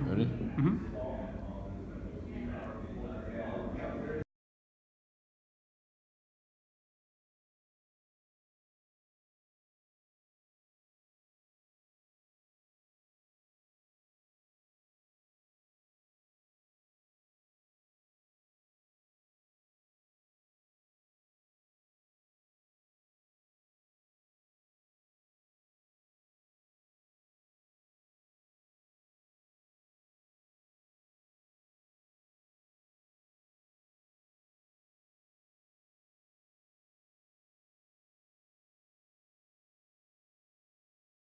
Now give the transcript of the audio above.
Ready? Mm-hmm.